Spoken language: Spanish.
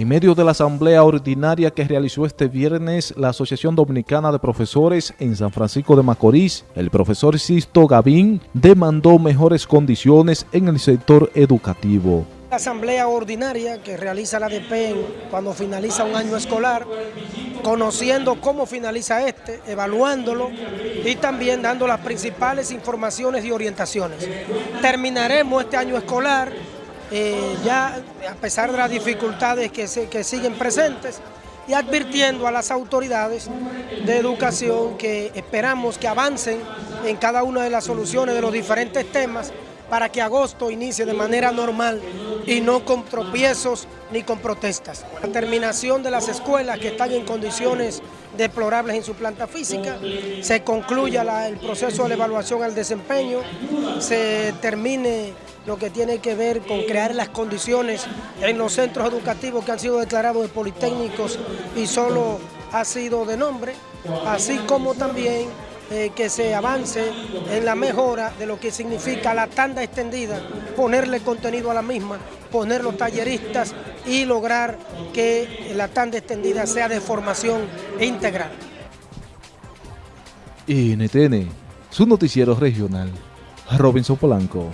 En medio de la asamblea ordinaria que realizó este viernes la Asociación Dominicana de Profesores en San Francisco de Macorís, el profesor Sisto Gavín demandó mejores condiciones en el sector educativo. La asamblea ordinaria que realiza la DPEN cuando finaliza un año escolar, conociendo cómo finaliza este, evaluándolo y también dando las principales informaciones y orientaciones. Terminaremos este año escolar eh, ya a pesar de las dificultades que, que siguen presentes y advirtiendo a las autoridades de educación que esperamos que avancen en cada una de las soluciones de los diferentes temas para que agosto inicie de manera normal y no con tropiezos ni con protestas. La terminación de las escuelas que están en condiciones deplorables en su planta física, se concluya el proceso de evaluación al desempeño, se termine lo que tiene que ver con crear las condiciones en los centros educativos que han sido declarados de politécnicos y solo ha sido de nombre, así como también eh, que se avance en la mejora de lo que significa la tanda extendida, ponerle contenido a la misma, poner los talleristas y lograr que la tanda extendida sea de formación integral. NTN, su noticiero regional, Robinson Polanco.